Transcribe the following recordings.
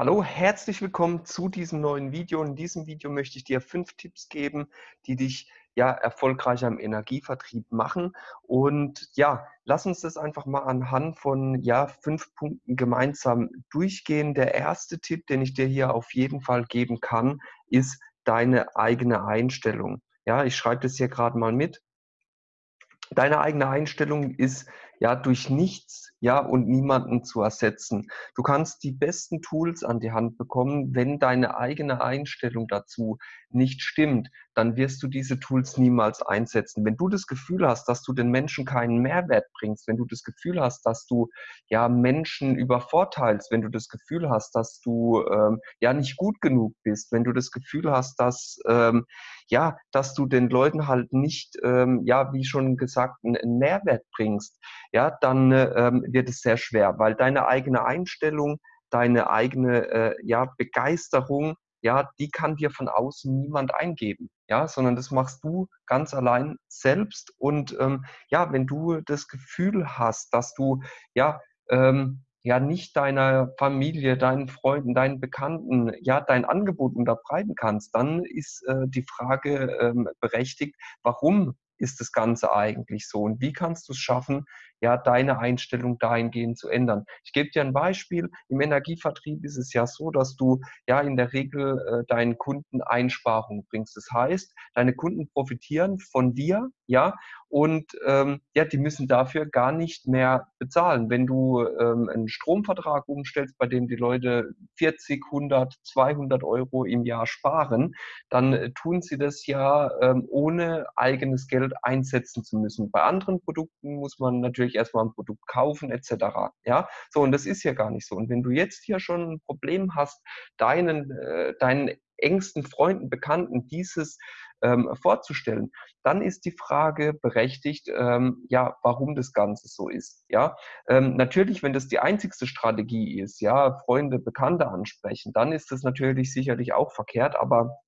Hallo, herzlich willkommen zu diesem neuen Video. In diesem Video möchte ich dir fünf Tipps geben, die dich ja erfolgreicher im Energievertrieb machen. Und ja, lass uns das einfach mal anhand von ja fünf Punkten gemeinsam durchgehen. Der erste Tipp, den ich dir hier auf jeden Fall geben kann, ist deine eigene Einstellung. Ja, ich schreibe das hier gerade mal mit. Deine eigene Einstellung ist ja durch nichts ja, und niemanden zu ersetzen. Du kannst die besten Tools an die Hand bekommen, wenn deine eigene Einstellung dazu nicht stimmt, dann wirst du diese Tools niemals einsetzen. Wenn du das Gefühl hast, dass du den Menschen keinen Mehrwert bringst, wenn du das Gefühl hast, dass du ja Menschen übervorteilst, wenn du das Gefühl hast, dass du ähm, ja nicht gut genug bist, wenn du das Gefühl hast, dass ähm, ja, dass du den Leuten halt nicht ähm, ja, wie schon gesagt, einen Mehrwert bringst, ja, dann ähm, wird es sehr schwer, weil deine eigene Einstellung, deine eigene äh, ja, Begeisterung, ja, die kann dir von außen niemand eingeben, ja, sondern das machst du ganz allein selbst. Und ähm, ja, wenn du das Gefühl hast, dass du ja ähm, ja nicht deiner Familie, deinen Freunden, deinen Bekannten ja dein Angebot unterbreiten kannst, dann ist äh, die Frage ähm, berechtigt, warum ist das Ganze eigentlich so und wie kannst du es schaffen, ja, deine Einstellung dahingehend zu ändern. Ich gebe dir ein Beispiel. Im Energievertrieb ist es ja so, dass du ja in der Regel äh, deinen Kunden Einsparungen bringst. Das heißt, deine Kunden profitieren von dir, ja, und ähm, ja, die müssen dafür gar nicht mehr bezahlen. Wenn du ähm, einen Stromvertrag umstellst, bei dem die Leute 40, 100, 200 Euro im Jahr sparen, dann äh, tun sie das ja ähm, ohne eigenes Geld einsetzen zu müssen. Bei anderen Produkten muss man natürlich erstmal ein Produkt kaufen etc. Ja, so und das ist ja gar nicht so. Und wenn du jetzt hier schon ein Problem hast, deinen, äh, deinen engsten Freunden, Bekannten dieses ähm, vorzustellen, dann ist die Frage berechtigt, ähm, ja, warum das Ganze so ist. Ja, ähm, natürlich, wenn das die einzigste Strategie ist, ja, Freunde, Bekannte ansprechen, dann ist das natürlich sicherlich auch verkehrt, aber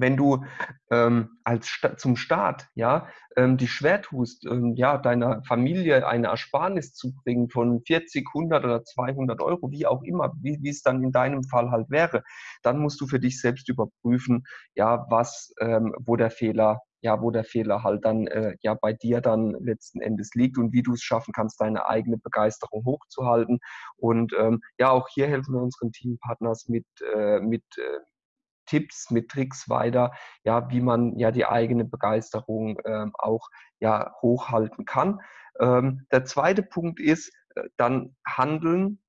wenn du ähm, als Sta zum Staat ja ähm, dich schwer tust, ähm, ja deiner Familie eine Ersparnis zu bringen von 40, 100 oder 200 Euro, wie auch immer, wie, wie es dann in deinem Fall halt wäre, dann musst du für dich selbst überprüfen, ja was, ähm, wo der Fehler ja, wo der Fehler halt dann äh, ja bei dir dann letzten Endes liegt und wie du es schaffen kannst, deine eigene Begeisterung hochzuhalten. Und ähm, ja, auch hier helfen wir unseren Teampartners mit, äh, mit, äh, Tipps, mit Tricks weiter, ja, wie man ja die eigene Begeisterung ähm, auch ja hochhalten kann. Ähm, der zweite Punkt ist äh, dann handeln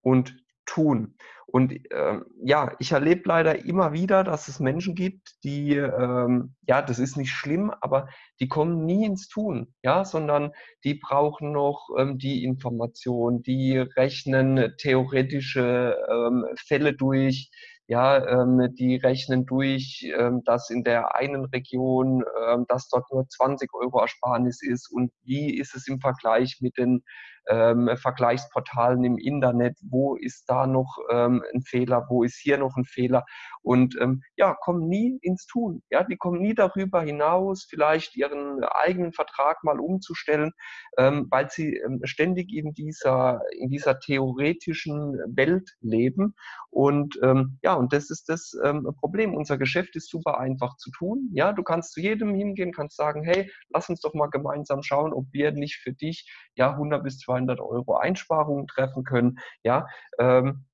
und tun. Und ähm, ja, ich erlebe leider immer wieder, dass es Menschen gibt, die, ähm, ja, das ist nicht schlimm, aber die kommen nie ins Tun, ja, sondern die brauchen noch ähm, die Information, die rechnen theoretische ähm, Fälle durch, ja, ähm, die rechnen durch, ähm, dass in der einen Region, ähm, dass dort nur 20 Euro Ersparnis ist. Und wie ist es im Vergleich mit den ähm, Vergleichsportalen im Internet, wo ist da noch ähm, ein Fehler, wo ist hier noch ein Fehler und ähm, ja, kommen nie ins Tun. Ja, die kommen nie darüber hinaus, vielleicht ihren eigenen Vertrag mal umzustellen, ähm, weil sie ähm, ständig in dieser, in dieser theoretischen Welt leben und ähm, ja, und das ist das Problem. Unser Geschäft ist super einfach zu tun. Ja, du kannst zu jedem hingehen, kannst sagen, hey, lass uns doch mal gemeinsam schauen, ob wir nicht für dich ja 100 bis 200 Euro Einsparungen treffen können. Ja, ähm,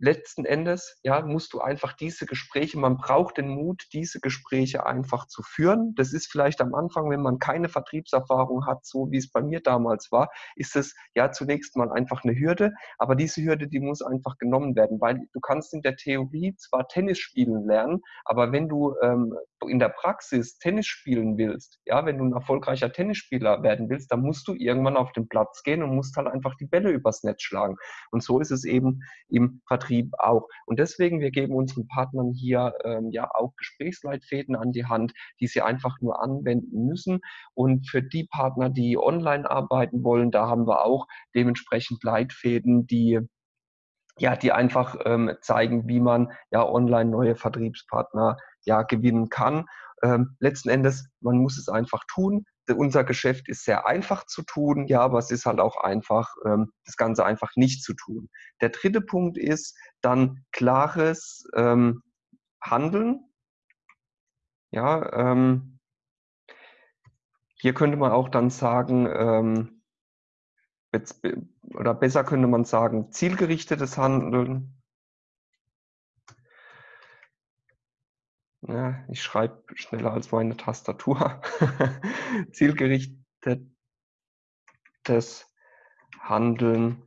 letzten Endes ja, musst du einfach diese Gespräche, man braucht den Mut, diese Gespräche einfach zu führen. Das ist vielleicht am Anfang, wenn man keine Vertriebserfahrung hat, so wie es bei mir damals war, ist es ja zunächst mal einfach eine Hürde. Aber diese Hürde, die muss einfach genommen werden, weil du kannst in der Theorie zwar Tennis spielen lernen, aber wenn du ähm, in der Praxis Tennis spielen willst, ja, wenn du ein erfolgreicher Tennisspieler werden willst, dann musst du irgendwann auf den Platz gehen und musst halt einfach die Bälle übers Netz schlagen. Und so ist es eben im Vertrieb Vertrieb auch. Und deswegen, wir geben unseren Partnern hier ähm, ja auch Gesprächsleitfäden an die Hand, die sie einfach nur anwenden müssen. Und für die Partner, die online arbeiten wollen, da haben wir auch dementsprechend Leitfäden, die ja, die einfach ähm, zeigen, wie man ja online neue Vertriebspartner ja gewinnen kann. Ähm, letzten Endes, man muss es einfach tun unser Geschäft ist sehr einfach zu tun, ja, aber es ist halt auch einfach, ähm, das Ganze einfach nicht zu tun. Der dritte Punkt ist dann klares ähm, Handeln. Ja, ähm, hier könnte man auch dann sagen, ähm, oder besser könnte man sagen, zielgerichtetes Handeln. Ja, ich schreibe schneller als meine Tastatur. Zielgerichtetes Handeln.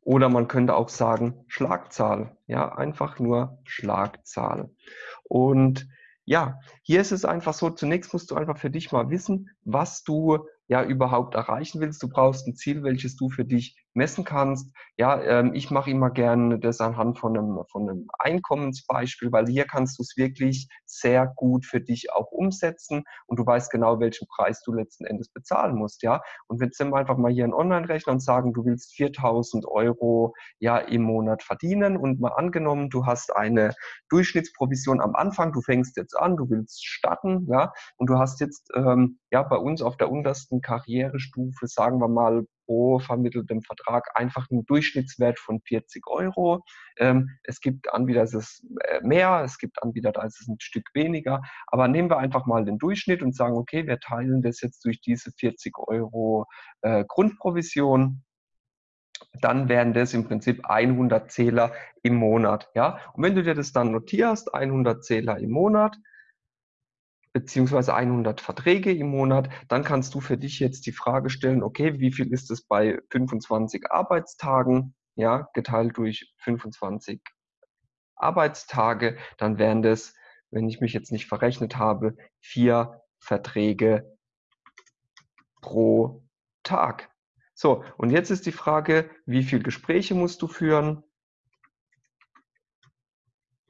Oder man könnte auch sagen Schlagzahl. Ja, einfach nur Schlagzahl. Und ja, hier ist es einfach so, zunächst musst du einfach für dich mal wissen, was du ja überhaupt erreichen willst. Du brauchst ein Ziel, welches du für dich messen kannst. Ja, ähm, ich mache immer gerne das anhand von einem, von einem Einkommensbeispiel, weil hier kannst du es wirklich sehr gut für dich auch umsetzen und du weißt genau, welchen Preis du letzten Endes bezahlen musst. Ja, und wenn wir einfach mal hier einen Online-Rechner und sagen, du willst 4000 Euro ja im Monat verdienen und mal angenommen, du hast eine Durchschnittsprovision am Anfang, du fängst jetzt an, du willst starten, ja, und du hast jetzt ähm, ja bei uns auf der untersten Karrierestufe, sagen wir mal, pro vermitteltem Vertrag einfach einen Durchschnittswert von 40 Euro. Ähm, es gibt Anbieter, das ist äh, mehr, es gibt Anbieter, da ist es ein Stück weniger. Aber nehmen wir einfach mal den Durchschnitt und sagen, okay, wir teilen das jetzt durch diese 40 Euro äh, Grundprovision dann wären das im Prinzip 100 Zähler im Monat. Ja? Und wenn du dir das dann notierst, 100 Zähler im Monat, beziehungsweise 100 Verträge im Monat, dann kannst du für dich jetzt die Frage stellen, okay, wie viel ist es bei 25 Arbeitstagen, ja, geteilt durch 25 Arbeitstage, dann wären das, wenn ich mich jetzt nicht verrechnet habe, vier Verträge pro Tag. So, und jetzt ist die Frage, wie viele Gespräche musst du führen?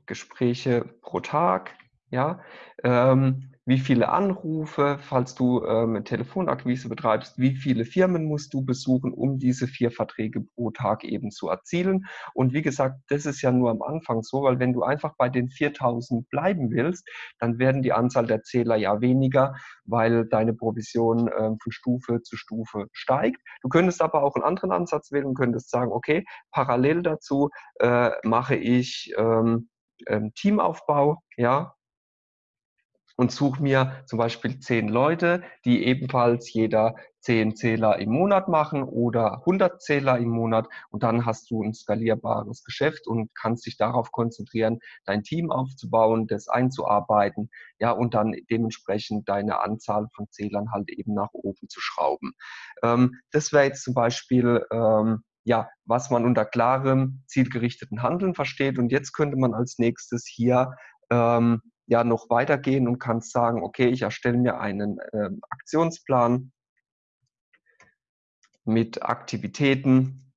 Gespräche pro Tag, ja. Ähm, wie viele Anrufe, falls du ähm, Telefonakquise betreibst, wie viele Firmen musst du besuchen, um diese vier Verträge pro Tag eben zu erzielen. Und wie gesagt, das ist ja nur am Anfang so, weil wenn du einfach bei den 4000 bleiben willst, dann werden die Anzahl der Zähler ja weniger, weil deine Provision ähm, von Stufe zu Stufe steigt. Du könntest aber auch einen anderen Ansatz wählen und könntest sagen, okay, parallel dazu äh, mache ich ähm, ähm Teamaufbau, ja, und suche mir zum Beispiel zehn Leute, die ebenfalls jeder zehn Zähler im Monat machen oder 100 Zähler im Monat und dann hast du ein skalierbares Geschäft und kannst dich darauf konzentrieren, dein Team aufzubauen, das einzuarbeiten, ja, und dann dementsprechend deine Anzahl von Zählern halt eben nach oben zu schrauben. Ähm, das wäre jetzt zum Beispiel ähm, ja, was man unter klarem, zielgerichteten Handeln versteht. Und jetzt könnte man als nächstes hier ähm, ja noch weitergehen und kannst sagen, okay, ich erstelle mir einen äh, Aktionsplan mit Aktivitäten,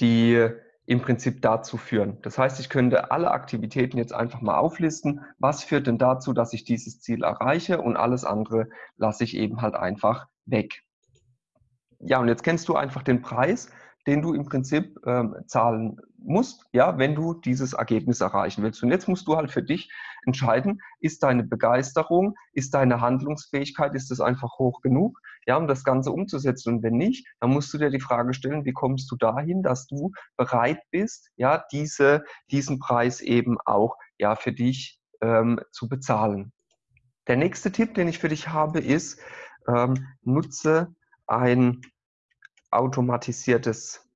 die im Prinzip dazu führen. Das heißt, ich könnte alle Aktivitäten jetzt einfach mal auflisten. Was führt denn dazu, dass ich dieses Ziel erreiche und alles andere lasse ich eben halt einfach weg. Ja, und jetzt kennst du einfach den Preis den du im Prinzip ähm, zahlen musst, ja, wenn du dieses Ergebnis erreichen willst. Und jetzt musst du halt für dich entscheiden, ist deine Begeisterung, ist deine Handlungsfähigkeit, ist das einfach hoch genug, ja, um das Ganze umzusetzen. Und wenn nicht, dann musst du dir die Frage stellen, wie kommst du dahin, dass du bereit bist, ja, diese, diesen Preis eben auch, ja, für dich ähm, zu bezahlen. Der nächste Tipp, den ich für dich habe, ist, ähm, nutze ein automatisiertes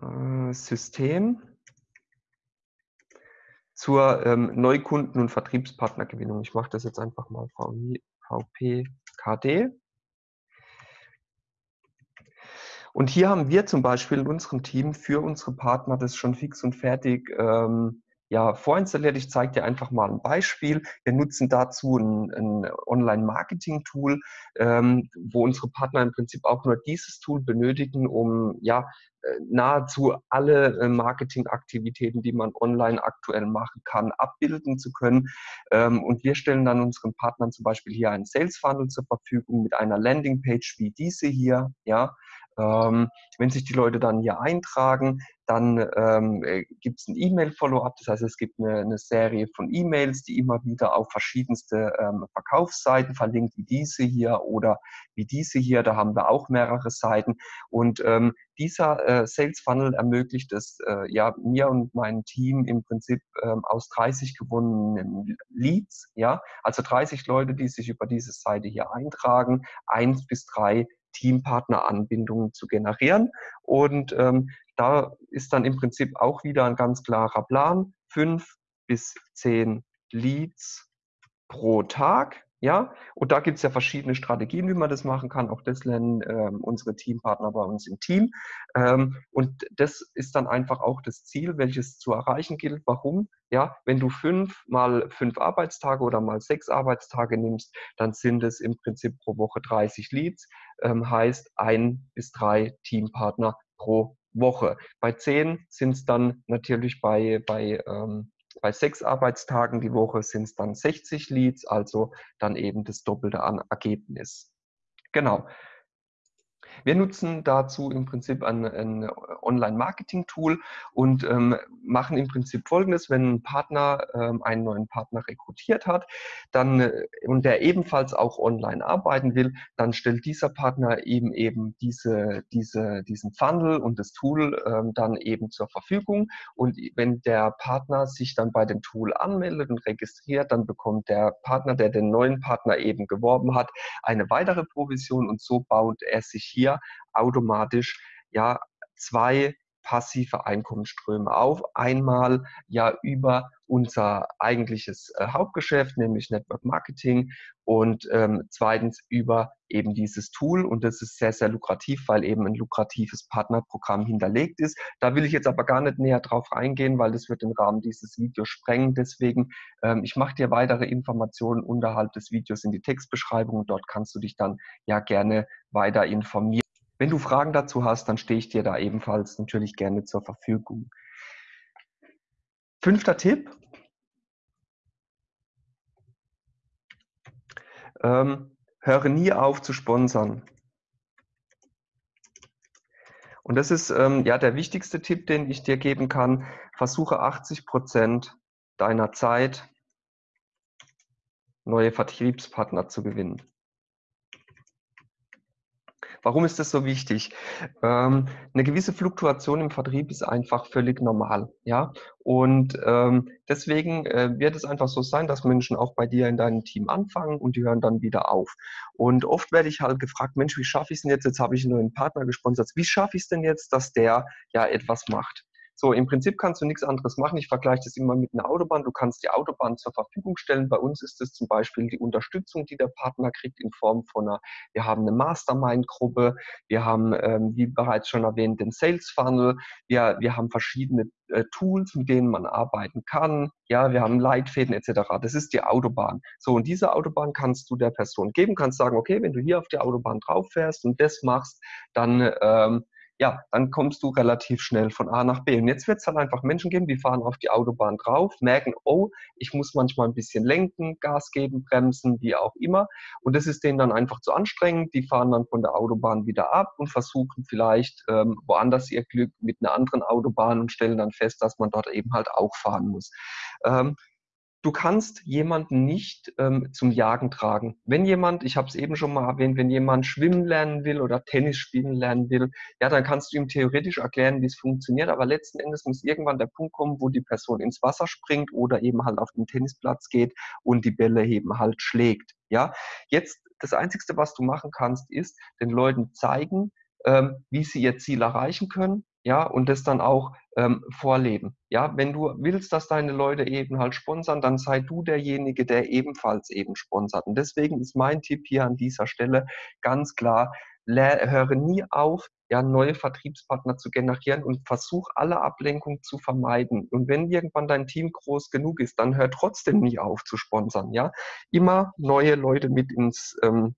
äh, System zur ähm, Neukunden- und Vertriebspartnergewinnung. Ich mache das jetzt einfach mal VPKD. Und hier haben wir zum Beispiel in unserem Team für unsere Partner das schon fix und fertig ähm, ja, vorinstalliert. Ich zeige dir einfach mal ein Beispiel. Wir nutzen dazu ein, ein Online-Marketing-Tool, ähm, wo unsere Partner im Prinzip auch nur dieses Tool benötigen, um ja äh, nahezu alle äh, Marketingaktivitäten, die man online aktuell machen kann, abbilden zu können. Ähm, und wir stellen dann unseren Partnern zum Beispiel hier einen Sales Funnel zur Verfügung mit einer Landingpage wie diese hier, ja, ähm, wenn sich die Leute dann hier eintragen, dann ähm, äh, gibt es ein E-Mail-Follow-up, das heißt, es gibt eine, eine Serie von E-Mails, die immer wieder auf verschiedenste ähm, Verkaufsseiten verlinkt, wie diese hier oder wie diese hier. Da haben wir auch mehrere Seiten. Und ähm, dieser äh, Sales Funnel ermöglicht es äh, ja mir und meinem Team im Prinzip ähm, aus 30 gewonnenen Leads, ja, also 30 Leute, die sich über diese Seite hier eintragen, eins bis drei Teampartneranbindungen zu generieren. Und ähm, da ist dann im Prinzip auch wieder ein ganz klarer Plan. Fünf bis zehn Leads pro Tag. Ja, und da gibt es ja verschiedene Strategien, wie man das machen kann. Auch das lernen ähm, unsere Teampartner bei uns im Team. Ähm, und das ist dann einfach auch das Ziel, welches zu erreichen gilt. Warum? Ja, wenn du fünf mal fünf Arbeitstage oder mal sechs Arbeitstage nimmst, dann sind es im Prinzip pro Woche 30 Leads, ähm, heißt ein bis drei Teampartner pro Woche. Bei zehn sind es dann natürlich bei, bei, ähm, bei sechs Arbeitstagen die Woche sind es dann 60 Leads, also dann eben das Doppelte an Ergebnis. Genau. Wir nutzen dazu im Prinzip ein, ein Online-Marketing-Tool und ähm, machen im Prinzip Folgendes, wenn ein Partner ähm, einen neuen Partner rekrutiert hat dann, äh, und der ebenfalls auch online arbeiten will, dann stellt dieser Partner ihm eben diese, diese, diesen Funnel und das Tool ähm, dann eben zur Verfügung. Und wenn der Partner sich dann bei dem Tool anmeldet und registriert, dann bekommt der Partner, der den neuen Partner eben geworben hat, eine weitere Provision und so baut er sich hier automatisch ja zwei passive Einkommensströme auf. Einmal ja über unser eigentliches äh, Hauptgeschäft, nämlich Network Marketing und ähm, zweitens über eben dieses Tool und das ist sehr, sehr lukrativ, weil eben ein lukratives Partnerprogramm hinterlegt ist. Da will ich jetzt aber gar nicht näher drauf eingehen, weil das wird den Rahmen dieses Videos sprengen. Deswegen, ähm, ich mache dir weitere Informationen unterhalb des Videos in die Textbeschreibung dort kannst du dich dann ja gerne weiter informieren. Wenn du Fragen dazu hast, dann stehe ich dir da ebenfalls natürlich gerne zur Verfügung. Fünfter Tipp. Ähm, höre nie auf zu sponsern. Und das ist ähm, ja der wichtigste Tipp, den ich dir geben kann. Versuche 80 Prozent deiner Zeit neue Vertriebspartner zu gewinnen. Warum ist das so wichtig? Ähm, eine gewisse Fluktuation im Vertrieb ist einfach völlig normal, ja. Und ähm, deswegen äh, wird es einfach so sein, dass Menschen auch bei dir in deinem Team anfangen und die hören dann wieder auf. Und oft werde ich halt gefragt, Mensch, wie schaffe ich es denn jetzt? Jetzt habe ich einen neuen Partner gesponsert. Wie schaffe ich es denn jetzt, dass der ja etwas macht? So, im Prinzip kannst du nichts anderes machen. Ich vergleiche das immer mit einer Autobahn. Du kannst die Autobahn zur Verfügung stellen. Bei uns ist es zum Beispiel die Unterstützung, die der Partner kriegt in Form von einer, wir haben eine Mastermind-Gruppe, wir haben, ähm, wie bereits schon erwähnt, den Sales Funnel, wir, wir haben verschiedene äh, Tools, mit denen man arbeiten kann. Ja, wir haben Leitfäden etc. Das ist die Autobahn. So, und diese Autobahn kannst du der Person geben, kannst sagen, okay, wenn du hier auf die Autobahn drauf fährst und das machst, dann ähm, ja, dann kommst du relativ schnell von A nach B. Und jetzt wird es dann einfach Menschen geben, die fahren auf die Autobahn drauf, merken, oh, ich muss manchmal ein bisschen lenken, Gas geben, bremsen, wie auch immer. Und das ist denen dann einfach zu anstrengend. Die fahren dann von der Autobahn wieder ab und versuchen vielleicht ähm, woanders ihr Glück mit einer anderen Autobahn und stellen dann fest, dass man dort eben halt auch fahren muss. Ähm, du kannst jemanden nicht ähm, zum Jagen tragen. Wenn jemand, ich habe es eben schon mal erwähnt, wenn jemand schwimmen lernen will oder Tennis spielen lernen will, ja, dann kannst du ihm theoretisch erklären, wie es funktioniert, aber letzten Endes muss irgendwann der Punkt kommen, wo die Person ins Wasser springt oder eben halt auf den Tennisplatz geht und die Bälle eben halt schlägt. Ja, jetzt das Einzige, was du machen kannst, ist den Leuten zeigen, ähm, wie sie ihr Ziel erreichen können ja, und das dann auch ähm, vorleben. Ja, wenn du willst, dass deine Leute eben halt sponsern, dann sei du derjenige, der ebenfalls eben sponsert. Und deswegen ist mein Tipp hier an dieser Stelle ganz klar, höre nie auf, ja, neue Vertriebspartner zu generieren und versuch alle Ablenkung zu vermeiden. Und wenn irgendwann dein Team groß genug ist, dann hör trotzdem nie auf zu sponsern, ja. Immer neue Leute mit ins, ähm,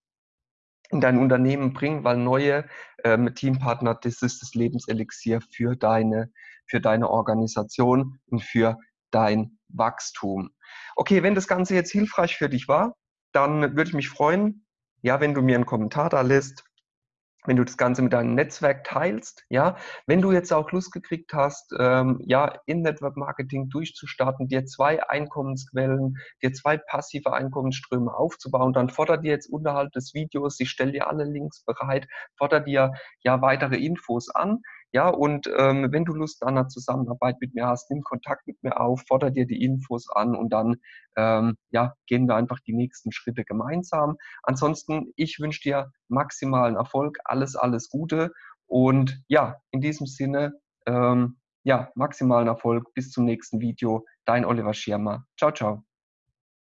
in dein Unternehmen bringen, weil neue ähm, Teampartner, das ist das Lebenselixier für deine, für deine Organisation und für dein Wachstum. Okay, wenn das Ganze jetzt hilfreich für dich war, dann würde ich mich freuen, ja, wenn du mir einen Kommentar da lässt, wenn du das Ganze mit deinem Netzwerk teilst, ja, wenn du jetzt auch Lust gekriegt hast, ähm, ja, in Network Marketing durchzustarten, dir zwei Einkommensquellen, dir zwei passive Einkommensströme aufzubauen, dann fordert dir jetzt unterhalb des Videos, ich stelle dir alle Links bereit, fordert dir ja weitere Infos an. Ja, und ähm, wenn du Lust an einer Zusammenarbeit mit mir hast, nimm Kontakt mit mir auf, fordere dir die Infos an und dann ähm, ja, gehen wir einfach die nächsten Schritte gemeinsam. Ansonsten, ich wünsche dir maximalen Erfolg, alles, alles Gute und ja, in diesem Sinne, ähm, ja, maximalen Erfolg. Bis zum nächsten Video. Dein Oliver Schirmer. Ciao, ciao.